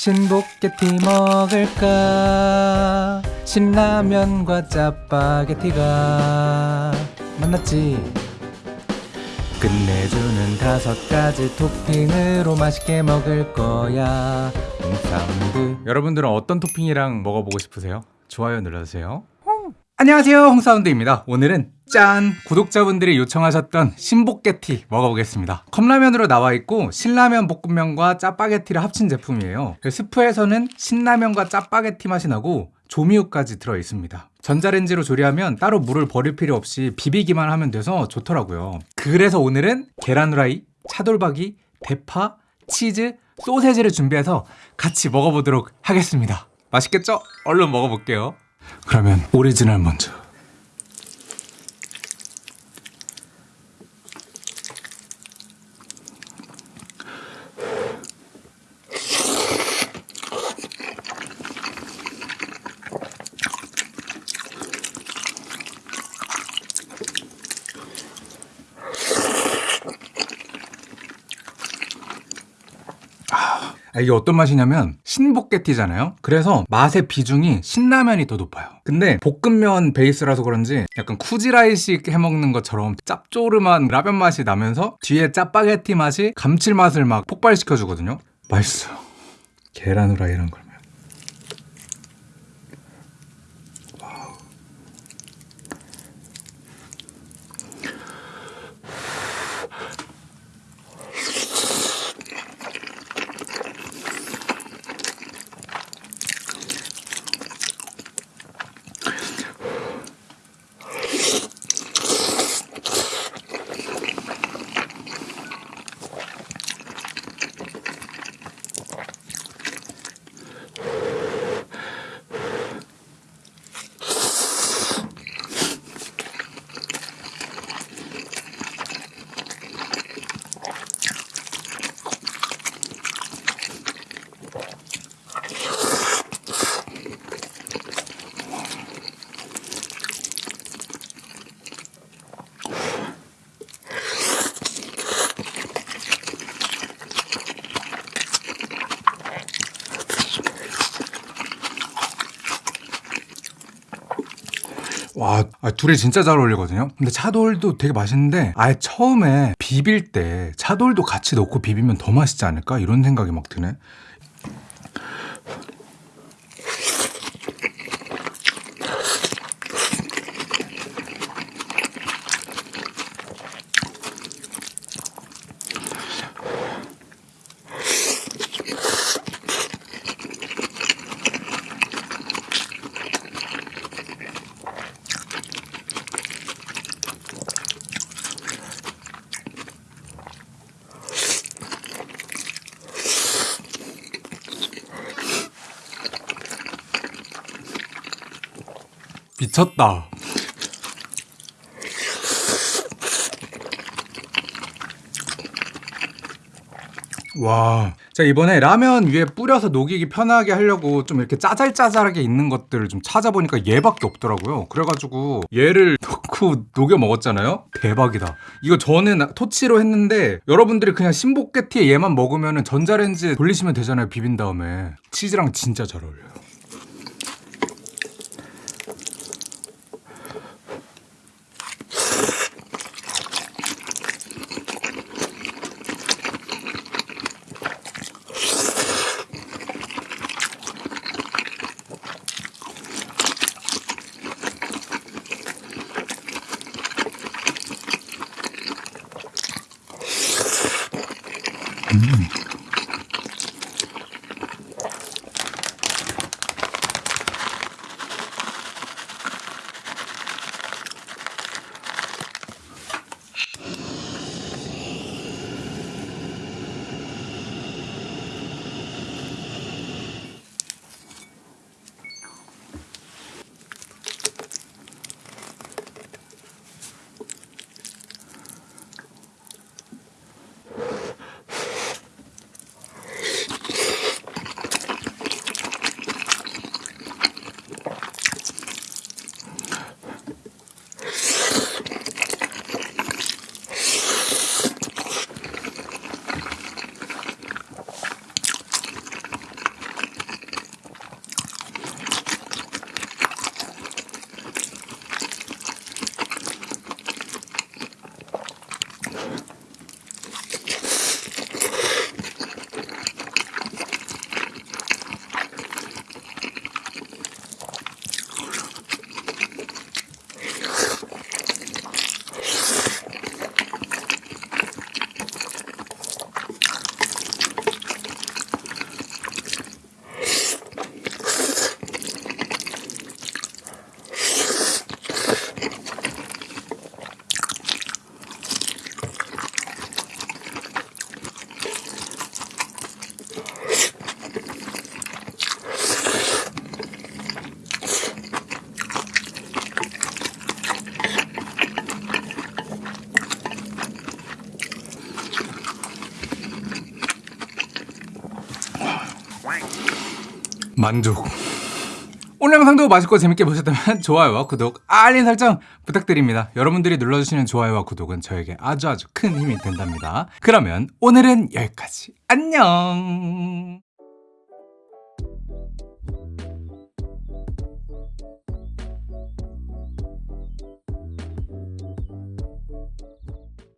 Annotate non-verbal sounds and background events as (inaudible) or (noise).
신볶게티 먹을까? 신라면과 짜파게티가 만났지? 끝내주는 다섯 가지 토핑으로 맛있게 먹을 거야. 홍사운드 여러분들은 어떤 토핑이랑 먹어보고 싶으세요? 좋아요 눌러주세요 안녕하세요. 홍사운드입니다. 오늘은 짠! 구독자분들이 요청하셨던 신볶게티 먹어보겠습니다. 컵라면으로 나와있고 신라면 볶음면과 짜파게티를 합친 제품이에요. 스프에서는 신라면과 짜파게티 맛이 나고 조미유까지 들어있습니다. 전자레인지로 조리하면 따로 물을 버릴 필요 없이 비비기만 하면 돼서 좋더라고요. 그래서 오늘은 계란 후라이, 차돌박이, 대파, 치즈, 소세지를 준비해서 같이 먹어보도록 하겠습니다. 맛있겠죠? 얼른 먹어볼게요 그러면 오리지널 먼저 아, 이게 어떤 맛이냐면 신복게티잖아요. 그래서 맛의 비중이 신라면이 더 높아요. 근데 볶음면 베이스라서 그런지 약간 쿠지라이식 해먹는 것처럼 짭조름한 라면 맛이 나면서 뒤에 짜파게티 맛이 감칠맛을 막 폭발시켜주거든요. 맛있어요. 계란 후라이랑 그 와, 아, 둘이 진짜 잘 어울리거든요. 근데 차돌도 되게 맛있는데 아예 처음에 비빌 때 차돌도 같이 넣고 비비면 더 맛있지 않을까? 이런 생각이 막 드네. 미쳤다. 와. 자, 이번에 라면 위에 뿌려서 녹이기 편하게 하려고 좀 이렇게 짜잘짜잘하게 있는 것들을 좀 찾아보니까 얘밖에 없더라고요. 그래가지고 얘를 넣고 녹여 먹었잖아요? 대박이다. 이거 저는 토치로 했는데 여러분들이 그냥 신복게티에 얘만 먹으면 전자레인지에 돌리시면 되잖아요. 비빈 다음에. 치즈랑 진짜 잘 어울려요. Mm-hmm. 만족. 오늘 영상도 맛있고 재밌게 보셨다면 (laughs) 좋아요와 구독, 알림 설정 부탁드립니다. 여러분들이 눌러주시는 좋아요와 구독은 저에게 아주 아주 큰 힘이 된답니다. 그러면 오늘은 여기까지. 안녕!